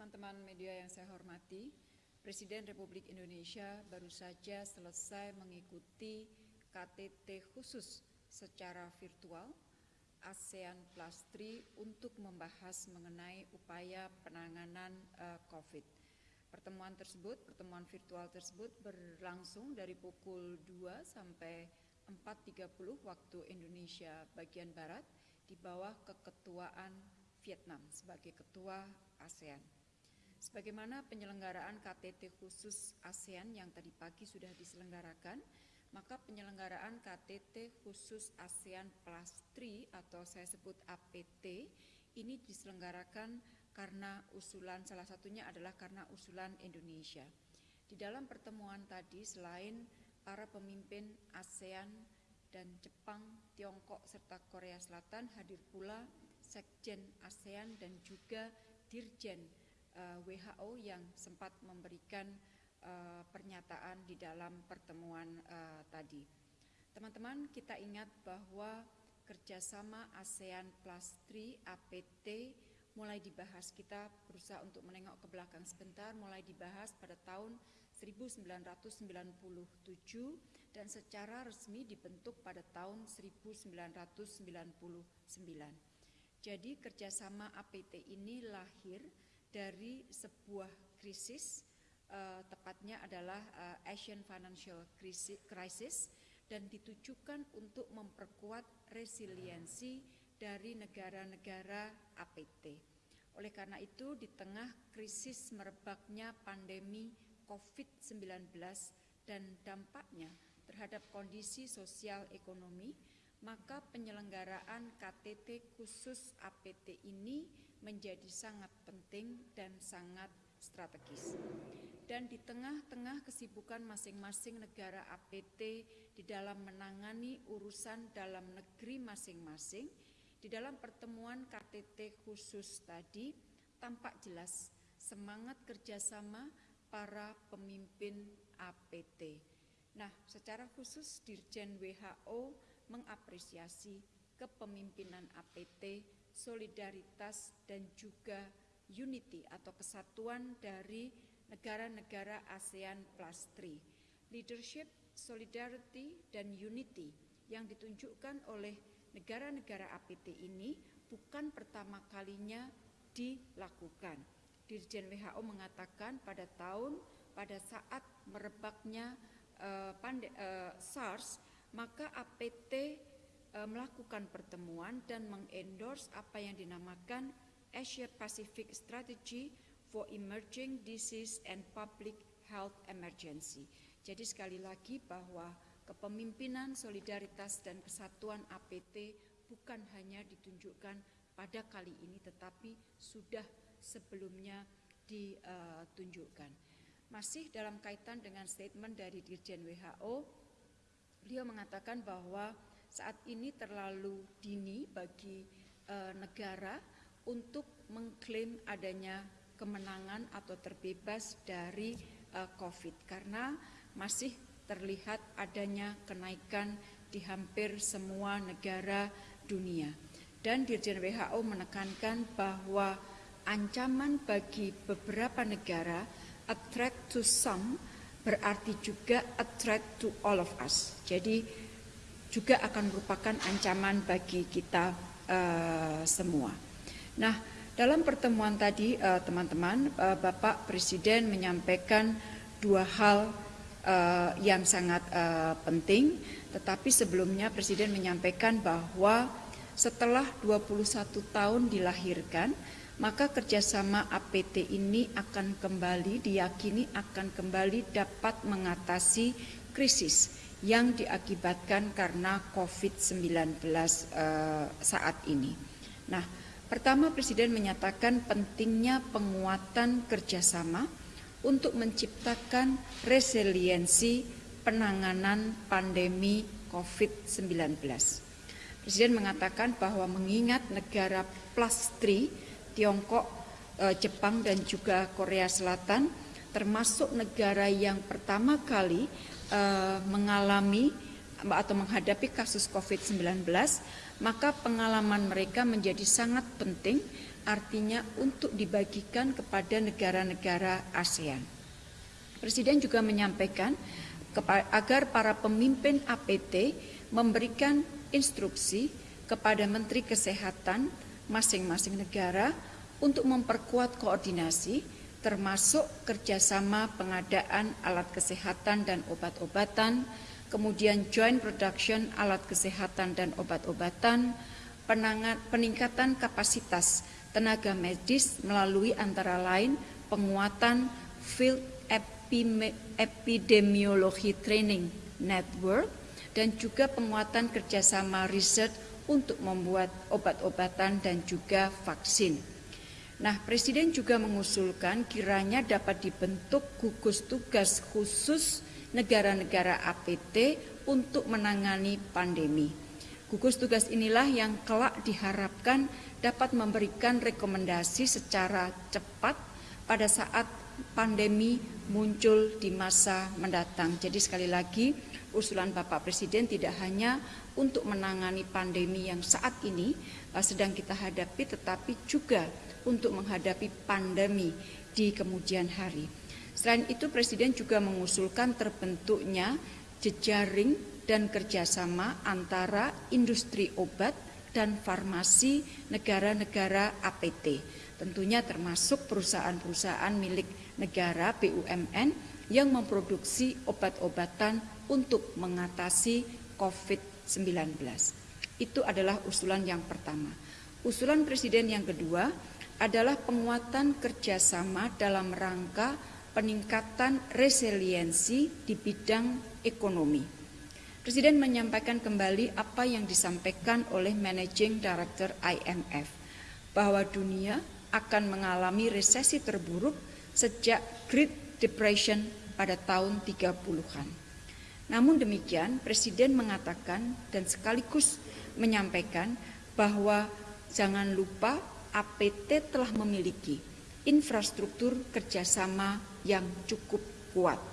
teman-teman media yang saya hormati, Presiden Republik Indonesia baru saja selesai mengikuti KTT khusus secara virtual ASEAN Plus 3 untuk membahas mengenai upaya penanganan uh, COVID. Pertemuan tersebut, pertemuan virtual tersebut berlangsung dari pukul 2 sampai 4.30 waktu Indonesia bagian Barat di bawah keketuaan Vietnam sebagai ketua ASEAN. Sebagaimana penyelenggaraan KTT khusus ASEAN yang tadi pagi sudah diselenggarakan, maka penyelenggaraan KTT khusus ASEAN Plus 3 atau saya sebut APT ini diselenggarakan karena usulan salah satunya adalah karena usulan Indonesia. Di dalam pertemuan tadi selain para pemimpin ASEAN dan Jepang, Tiongkok serta Korea Selatan hadir pula Sekjen ASEAN dan juga Dirjen uh, eh, WHO yang sempat memberikan uh, pernyataan di dalam pertemuan uh, tadi. Teman-teman, kita ingat bahwa kerjasama ASEAN Plus 3 APT mulai dibahas kita berusaha untuk menengok ke belakang sebentar mulai dibahas pada tahun 1997 dan secara resmi dibentuk pada tahun 1999. Jadi kerjasama APT ini lahir dari sebuah krisis, uh, tepatnya adalah uh, Asian Financial Crisis, dan ditujukan untuk memperkuat resiliensi dari negara-negara APT. Oleh karena itu, di tengah krisis merebaknya pandemi COVID-19 dan dampaknya terhadap kondisi sosial ekonomi, maka penyelenggaraan KTT khusus APT ini menjadi sangat penting dan sangat strategis. Dan di tengah-tengah kesibukan masing-masing negara APT di dalam menangani urusan dalam negeri masing-masing, di dalam pertemuan KTT khusus tadi tampak jelas semangat kerjasama para pemimpin APT. Nah, secara khusus Dirjen WHO mengapresiasi kepemimpinan APT solidaritas dan juga unity atau kesatuan dari negara-negara ASEAN Plus 3. Leadership, solidarity, dan unity yang ditunjukkan oleh negara-negara APT ini bukan pertama kalinya dilakukan. Dirjen WHO mengatakan pada tahun pada saat merebaknya uh, pande, uh, SARS, maka APT uh, melakukan pertemuan dan mengendorse apa yang dinamakan Asia Pacific Strategy for Emerging Disease and Public Health Emergency. Jadi sekali lagi bahwa kepemimpinan, solidaritas dan kesatuan APT bukan hanya ditunjukkan pada kali ini tetapi sudah sebelumnya ditunjukkan. Masih dalam kaitan dengan statement dari Dirjen WHO, beliau mengatakan bahwa saat ini terlalu dini bagi e, negara untuk mengklaim adanya kemenangan atau terbebas dari e, COVID karena masih terlihat adanya kenaikan di hampir semua negara dunia. Dan Dirjen WHO menekankan bahwa ancaman bagi beberapa negara a threat to some berarti juga a threat to all of us. Jadi juga akan merupakan ancaman bagi kita uh, semua. Nah, dalam pertemuan tadi eh, teman-teman, uh, uh, Bapak Presiden menyampaikan dua hal uh, yang sangat uh, penting, tetapi sebelumnya Presiden menyampaikan bahwa setelah 21 tahun dilahirkan, maka kerjasama APT ini akan kembali diyakini akan kembali dapat mengatasi krisis yang diakibatkan karena COVID-19 uh, saat ini. Nah, pertama Presiden menyatakan pentingnya penguatan kerjasama untuk menciptakan resiliensi penanganan pandemi COVID-19. Presiden mengatakan bahwa mengingat negara plus 3, Tiongkok, eh, Jepang dan juga Korea Selatan termasuk negara yang pertama kali uh, mengalami atau menghadapi kasus COVID-19, maka pengalaman mereka menjadi sangat penting artinya untuk dibagikan kepada negara-negara ASEAN. Presiden juga menyampaikan agar para pemimpin APT memberikan instruksi kepada Menteri Kesehatan masing-masing negara untuk memperkuat koordinasi termasuk kerjasama pengadaan alat kesehatan dan obat-obatan, kemudian joint production alat kesehatan dan obat-obatan, peningkatan kapasitas tenaga medis melalui antara lain penguatan field epidemiologi training network dan juga penguatan kerjasama riset untuk membuat obat-obatan dan juga vaksin. Nah, Presiden juga mengusulkan kiranya dapat dibentuk gugus tugas khusus negara-negara APT untuk menangani pandemi. Gugus tugas inilah yang kelak diharapkan dapat memberikan rekomendasi secara cepat pada saat pandemi muncul di masa mendatang. Jadi sekali lagi usulan Bapak Presiden tidak hanya untuk menangani pandemi yang saat ini uh, sedang kita hadapi tetapi juga untuk menghadapi pandemi di kemudian hari. Selain itu Presiden juga mengusulkan terbentuknya jejaring dan kerjasama antara industri obat dan farmasi negara-negara APT. Tentunya termasuk perusahaan-perusahaan milik negara BUMN yang memproduksi obat-obatan untuk mengatasi COVID-19. Itu adalah usulan yang pertama. Usulan Presiden yang kedua adalah penguatan kerjasama dalam rangka peningkatan resiliensi di bidang ekonomi. Presiden menyampaikan kembali apa yang disampaikan oleh Managing Director IMF, bahwa dunia akan mengalami resesi terburuk sejak Great Depression pada tahun 30-an. Namun demikian, Presiden mengatakan dan sekaligus menyampaikan bahwa jangan lupa APT telah memiliki infrastruktur kerjasama yang cukup kuat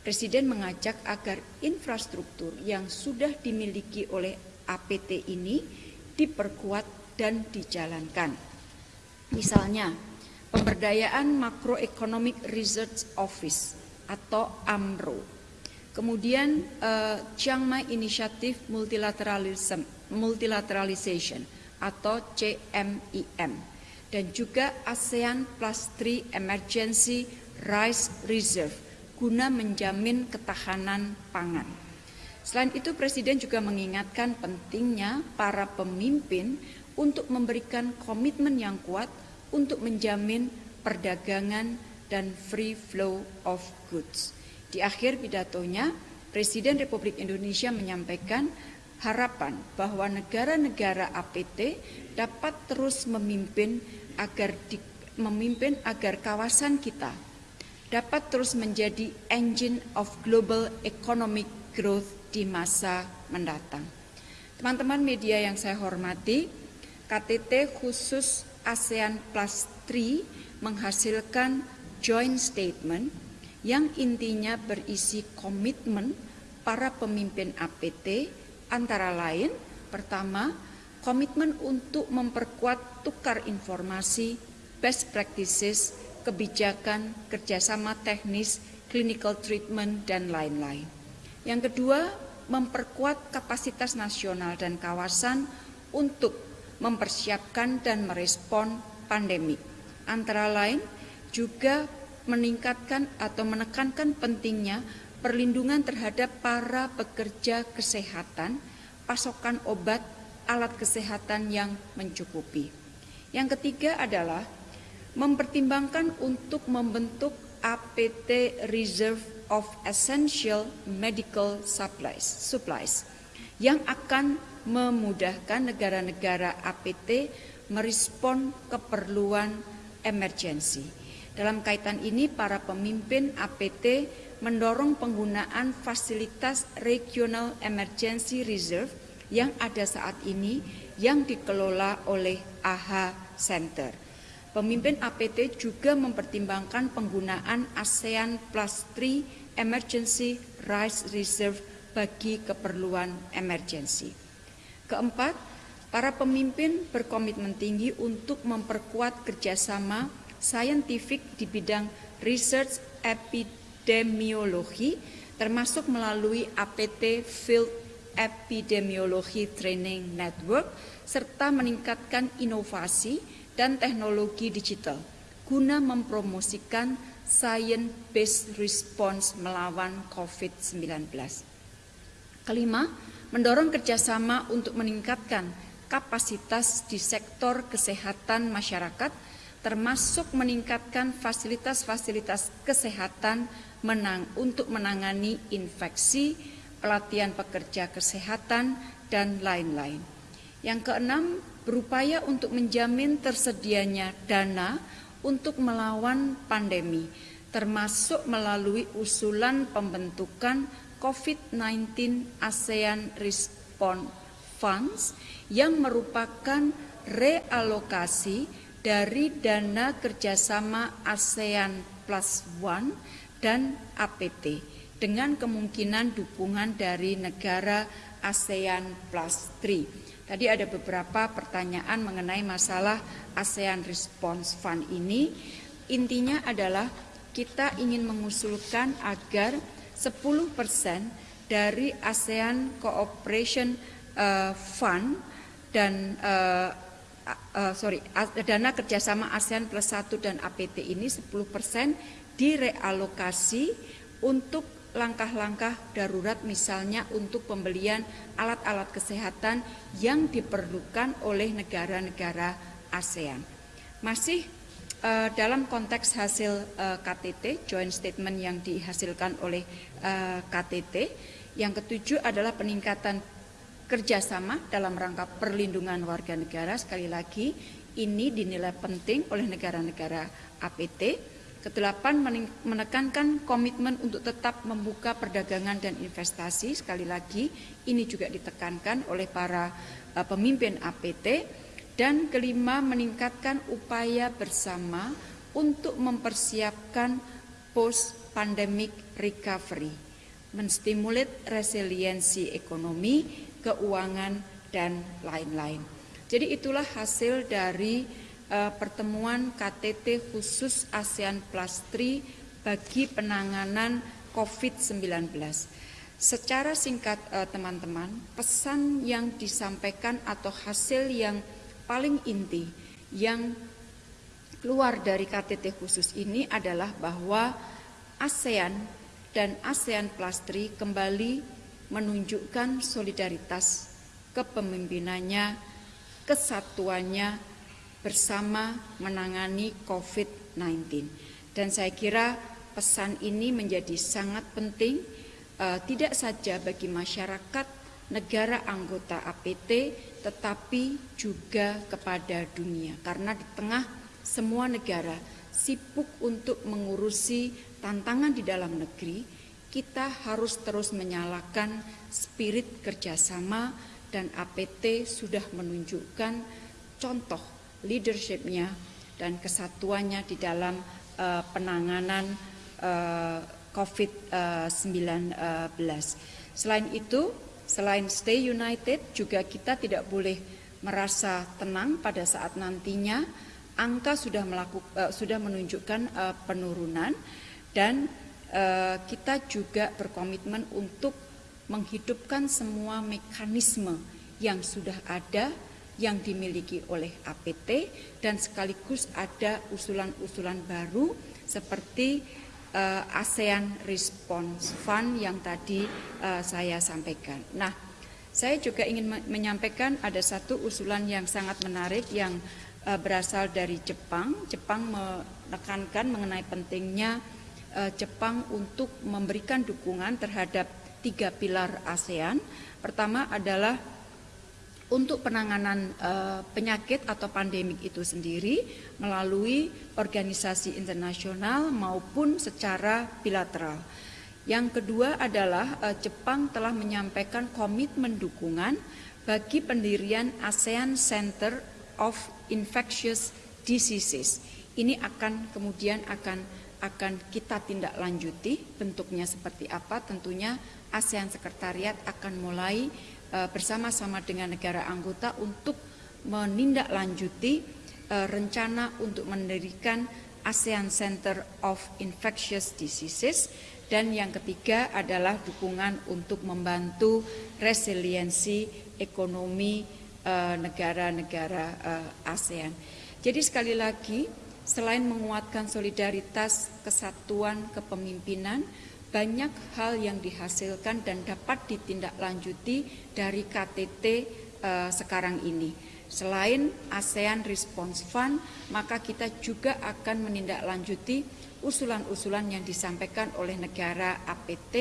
Presiden mengajak agar infrastruktur yang sudah dimiliki oleh APT ini diperkuat dan dijalankan. Misalnya, pemberdayaan Macroeconomic Research Office atau AMRO. Kemudian uh, Chiang Mai Initiative Multilateralism, Multilateralization atau CMIM dan juga ASEAN Plus 3 Emergency Rice Reserve guna menjamin ketahanan pangan. Selain itu Presiden juga mengingatkan pentingnya para pemimpin untuk memberikan komitmen yang kuat untuk menjamin perdagangan dan free flow of goods. Di akhir pidatonya, Presiden Republik Indonesia menyampaikan harapan bahwa negara-negara APT dapat terus memimpin agar di, memimpin agar kawasan kita dapat terus menjadi engine of global economic growth di masa mendatang. Teman-teman media yang saya hormati, KTT khusus ASEAN Plus 3 menghasilkan joint statement yang intinya berisi komitmen para pemimpin APT antara lain pertama komitmen untuk memperkuat tukar informasi best practices kebijakan, kerjasama teknis, clinical treatment, dan lain-lain. Yang kedua, memperkuat kapasitas nasional dan kawasan untuk mempersiapkan dan merespon pandemi. Antara lain juga meningkatkan atau menekankan pentingnya perlindungan terhadap para pekerja kesehatan, pasokan obat, alat kesehatan yang mencukupi. Yang ketiga adalah mempertimbangkan untuk membentuk APT Reserve of Essential Medical Supplies, supplies yang akan memudahkan negara-negara APT merespon keperluan emergensi. Dalam kaitan ini, para pemimpin APT mendorong penggunaan fasilitas Regional Emergency Reserve yang ada saat ini yang dikelola oleh AHA Center. Pemimpin APT juga mempertimbangkan penggunaan ASEAN Plus 3 Emergency Rice Reserve bagi keperluan emergensi. Keempat, Para pemimpin berkomitmen tinggi untuk memperkuat kerjasama saintifik di bidang research epidemiologi, termasuk melalui APT Field Epidemiology Training Network, serta meningkatkan inovasi dan teknologi digital guna mempromosikan science-based response melawan COVID-19. Kelima, mendorong kerjasama untuk meningkatkan kapasitas di sektor kesehatan masyarakat, termasuk meningkatkan fasilitas-fasilitas kesehatan menang untuk menangani infeksi, pelatihan pekerja kesehatan, dan lain-lain. Yang keenam, berupaya untuk menjamin tersedianya dana untuk melawan pandemi, termasuk melalui usulan pembentukan COVID-19 ASEAN Response Funds yang merupakan realokasi dari dana kerjasama ASEAN Plus One dan APT dengan kemungkinan dukungan dari negara ASEAN Plus 3. Tadi ada beberapa pertanyaan mengenai masalah ASEAN Response Fund ini. Intinya adalah kita ingin mengusulkan agar 10% dari ASEAN Cooperation uh, Fund dan uh, uh, sorry dana kerjasama ASEAN plus 1 dan APT ini 10% direalokasi untuk langkah-langkah darurat misalnya untuk pembelian alat-alat kesehatan yang diperlukan oleh negara-negara ASEAN. Masih uh, dalam konteks hasil uh, KTT, joint statement yang dihasilkan oleh uh, KTT, yang ketujuh adalah peningkatan kerjasama dalam rangka perlindungan warga negara. Sekali lagi, ini dinilai penting oleh negara-negara APT Kedelapan, menekankan komitmen untuk tetap membuka perdagangan dan investasi. Sekali lagi, ini juga ditekankan oleh para uh, pemimpin APT. Dan kelima, meningkatkan upaya bersama untuk mempersiapkan post-pandemic recovery, menstimulat resiliensi ekonomi, keuangan, dan lain-lain. Jadi itulah hasil dari uh, pertemuan KTT khusus ASEAN Plus 3 bagi penanganan COVID-19. Secara singkat eh, teman-teman, uh, pesan yang disampaikan atau hasil yang paling inti yang keluar dari KTT khusus ini adalah bahwa ASEAN dan ASEAN Plus 3 kembali menunjukkan solidaritas kepemimpinannya, kesatuannya, bersama menangani COVID-19. Dan saya kira pesan ini menjadi sangat penting uh, tidak saja bagi masyarakat negara anggota APT tetapi juga kepada dunia karena di tengah semua negara sibuk untuk mengurusi tantangan di dalam negeri kita harus terus menyalakan spirit kerjasama dan APT sudah menunjukkan contoh leadershipnya dan kesatuannya di dalam uh, penanganan uh, eh, COVID-19. Selain itu, selain stay united, juga kita tidak boleh merasa tenang pada saat nantinya angka sudah melakukan uh, sudah menunjukkan uh, penurunan dan kita juga berkomitmen untuk menghidupkan semua mekanisme yang sudah ada yang dimiliki oleh APT dan sekaligus ada usulan-usulan baru seperti uh, ASEAN Response Fund yang tadi uh, saya sampaikan. Nah, saya juga ingin menyampaikan ada satu usulan yang sangat menarik yang uh, berasal dari Jepang. Jepang menekankan mengenai pentingnya Jepang untuk memberikan dukungan terhadap tiga pilar ASEAN. Pertama adalah untuk penanganan uh, penyakit atau pandemik itu sendiri melalui organisasi internasional maupun secara bilateral. Yang kedua adalah uh, Jepang telah menyampaikan komitmen dukungan bagi pendirian ASEAN Center of Infectious Diseases. Ini akan kemudian akan akan kita tindak lanjuti bentuknya seperti apa tentunya ASEAN Sekretariat akan mulai bersama-sama dengan negara anggota untuk menindaklanjuti rencana untuk mendirikan ASEAN Center of Infectious Diseases dan yang ketiga adalah dukungan untuk membantu resiliensi ekonomi negara-negara ASEAN. Jadi sekali lagi selain menguatkan solidaritas, kesatuan, kepemimpinan, banyak hal yang dihasilkan dan dapat ditindaklanjuti dari KTT eh, sekarang ini. Selain ASEAN Response Fund, maka kita juga akan menindaklanjuti usulan-usulan yang disampaikan oleh negara APT,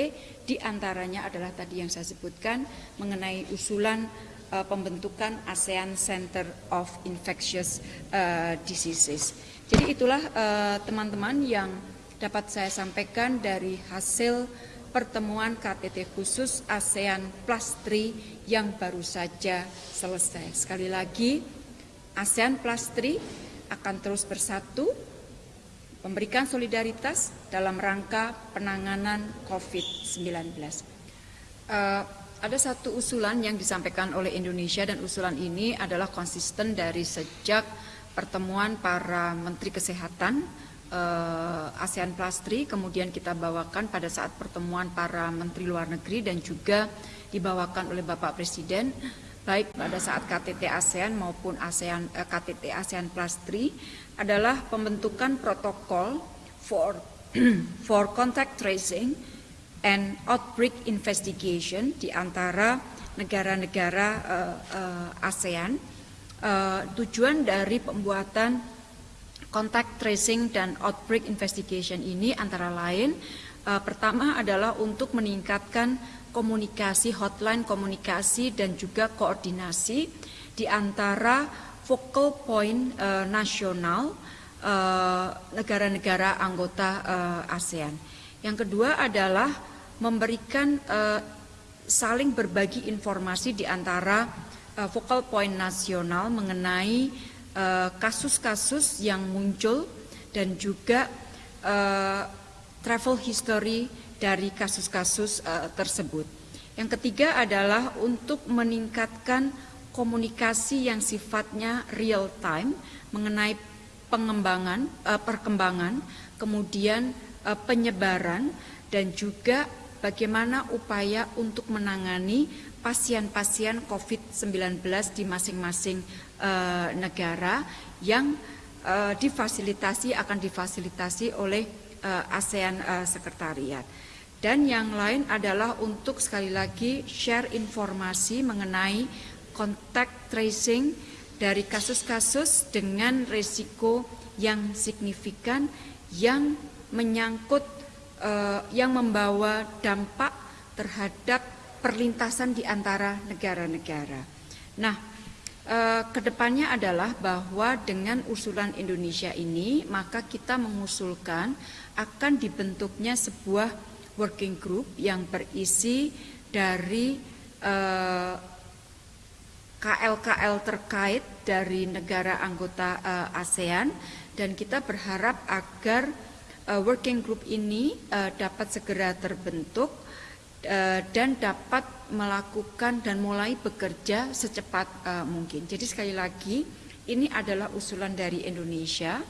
di antaranya adalah tadi yang saya sebutkan mengenai usulan uh, pembentukan ASEAN Center of Infectious uh, Diseases. Jadi itulah eh, teman-teman uh, yang dapat saya sampaikan dari hasil pertemuan KTT khusus ASEAN Plus 3 yang baru saja selesai. Sekali lagi, ASEAN Plus 3 akan terus bersatu, memberikan solidaritas dalam rangka penanganan COVID-19. Uh, ada satu usulan yang disampaikan oleh Indonesia dan usulan ini adalah konsisten dari sejak pertemuan para menteri kesehatan uh, ASEAN Plus 3 kemudian kita bawakan pada saat pertemuan para menteri luar negeri dan juga dibawakan oleh Bapak Presiden baik pada saat KTT ASEAN maupun ASEAN eh, KTT ASEAN Plus 3 adalah pembentukan protokol for for contact tracing and outbreak investigation di antara negara-negara uh, uh, ASEAN uh, tujuan dari pembuatan contact tracing dan outbreak investigation ini antara lain uh, pertama adalah untuk meningkatkan komunikasi hotline komunikasi dan juga koordinasi di antara focal point uh, nasional negara-negara uh, anggota uh, ASEAN. Yang kedua adalah memberikan uh, saling berbagi informasi di antara uh, focal point nasional mengenai eh, kasus-kasus uh, yang muncul dan juga uh, travel history dari kasus-kasus uh, tersebut. Yang ketiga adalah untuk meningkatkan komunikasi yang sifatnya real time mengenai pengembangan, perkembangan, kemudian penyebaran dan juga bagaimana upaya untuk menangani pasien-pasien COVID-19 di masing-masing uh, negara yang uh, difasilitasi akan difasilitasi oleh uh, ASEAN uh, Sekretariat. Dan yang lain adalah untuk sekali lagi share informasi mengenai contact tracing dari kasus-kasus dengan resiko yang signifikan yang menyangkut uh, yang membawa dampak terhadap perlintasan di antara negara-negara. Nah, eh, ke depannya adalah bahwa dengan usulan Indonesia ini, maka kita mengusulkan akan dibentuknya sebuah working group yang berisi dari eh, KL-KL terkait dari negara anggota eh, ASEAN dan kita berharap agar eh, working group ini eh, dapat segera terbentuk Eh, dan dapat melakukan dan mulai bekerja secepat uh, mungkin. Jadi sekali lagi ini adalah usulan dari Indonesia.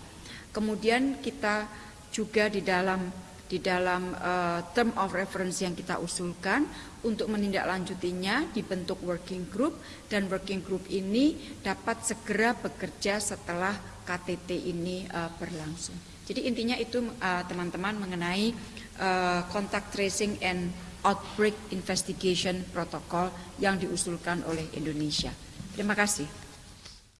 Kemudian kita juga di dalam di dalam uh, term of reference yang kita usulkan untuk menindaklanjutinya dibentuk working group dan working group ini dapat segera bekerja setelah KTT ini uh, berlangsung. Jadi intinya itu teman-teman uh, mengenai uh, contact tracing and Outbreak Investigation Protocol yang diusulkan oleh Indonesia. Terima kasih.